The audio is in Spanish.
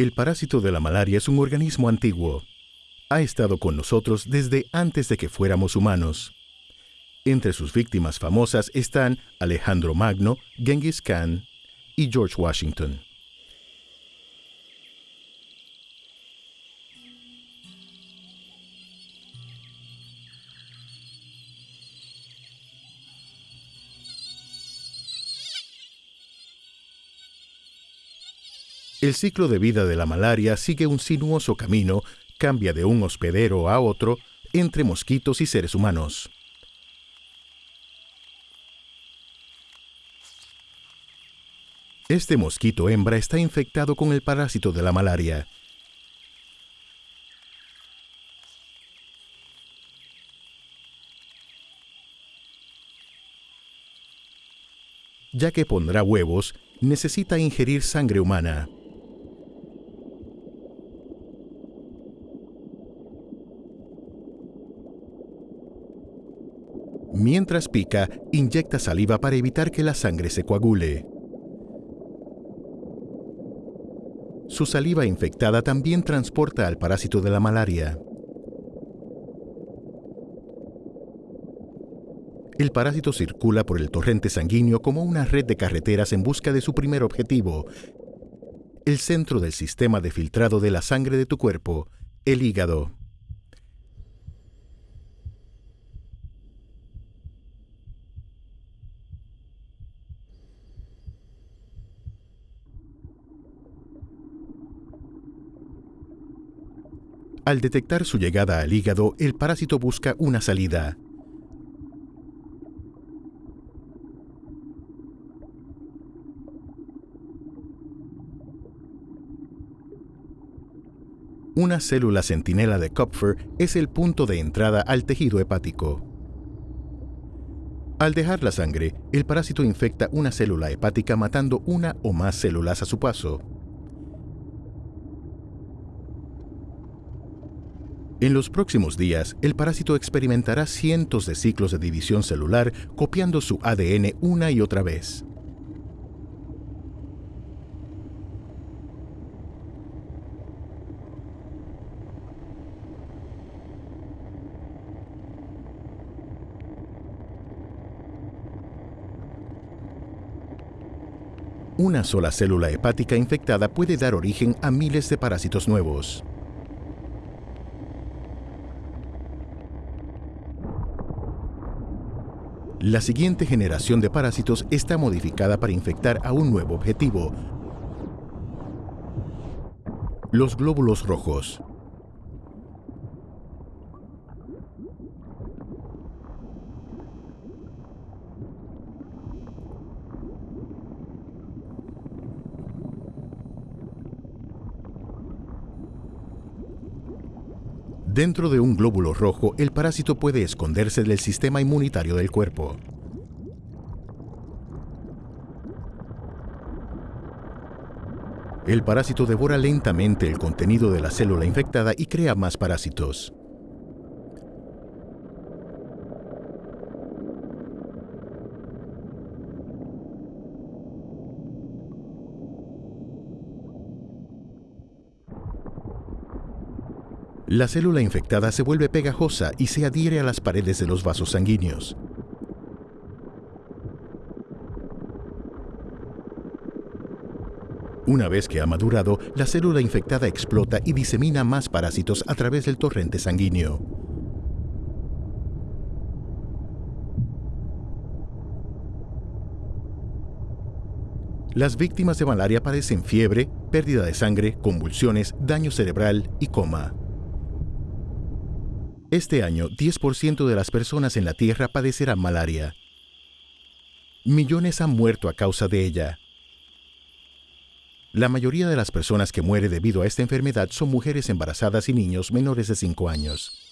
El parásito de la malaria es un organismo antiguo. Ha estado con nosotros desde antes de que fuéramos humanos. Entre sus víctimas famosas están Alejandro Magno, Genghis Khan y George Washington. El ciclo de vida de la malaria sigue un sinuoso camino, cambia de un hospedero a otro entre mosquitos y seres humanos. Este mosquito hembra está infectado con el parásito de la malaria. Ya que pondrá huevos, necesita ingerir sangre humana. Mientras pica, inyecta saliva para evitar que la sangre se coagule. Su saliva infectada también transporta al parásito de la malaria. El parásito circula por el torrente sanguíneo como una red de carreteras en busca de su primer objetivo, el centro del sistema de filtrado de la sangre de tu cuerpo, el hígado. Al detectar su llegada al hígado, el parásito busca una salida. Una célula centinela de Kupfer es el punto de entrada al tejido hepático. Al dejar la sangre, el parásito infecta una célula hepática matando una o más células a su paso. En los próximos días, el parásito experimentará cientos de ciclos de división celular copiando su ADN una y otra vez. Una sola célula hepática infectada puede dar origen a miles de parásitos nuevos. La siguiente generación de parásitos está modificada para infectar a un nuevo objetivo, los glóbulos rojos. Dentro de un glóbulo rojo, el parásito puede esconderse del sistema inmunitario del cuerpo. El parásito devora lentamente el contenido de la célula infectada y crea más parásitos. La célula infectada se vuelve pegajosa y se adhiere a las paredes de los vasos sanguíneos. Una vez que ha madurado, la célula infectada explota y disemina más parásitos a través del torrente sanguíneo. Las víctimas de malaria padecen fiebre, pérdida de sangre, convulsiones, daño cerebral y coma. Este año, 10% de las personas en la Tierra padecerán malaria. Millones han muerto a causa de ella. La mayoría de las personas que mueren debido a esta enfermedad son mujeres embarazadas y niños menores de 5 años.